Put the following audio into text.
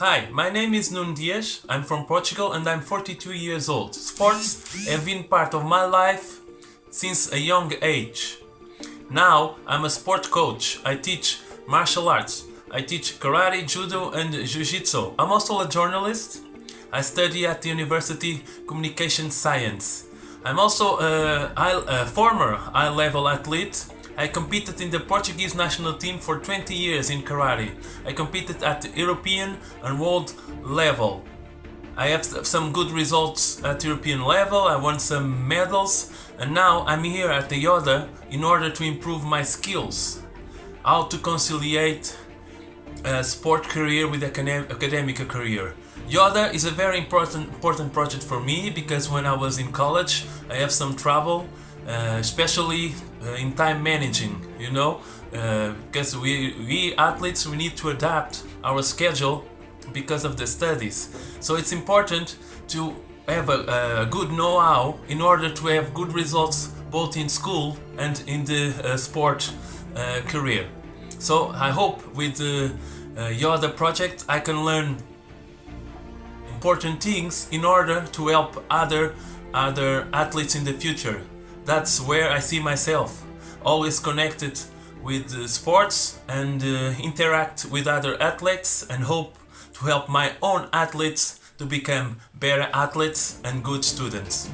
Hi, my name is Nuno Dias. I'm from Portugal and I'm 42 years old. Sports have been part of my life since a young age. Now I'm a sport coach. I teach martial arts. I teach karate, judo, and jiu-jitsu. I'm also a journalist. I study at the University Communication Science. I'm also a, a former high-level athlete. I competed in the Portuguese national team for 20 years in karate. I competed at the European and world level. I have some good results at European level, I won some medals, and now I'm here at the Yoda in order to improve my skills. How to conciliate a sport career with academic career. Yoda is a very important important project for me because when I was in college I have some trouble, especially uh, in time managing, you know, uh, because we, we athletes we need to adapt our schedule because of the studies. So it's important to have a, a good know-how in order to have good results both in school and in the uh, sport uh, career. So I hope with the uh, Yoda project I can learn important things in order to help other other athletes in the future. That's where I see myself, always connected with uh, sports and uh, interact with other athletes and hope to help my own athletes to become better athletes and good students.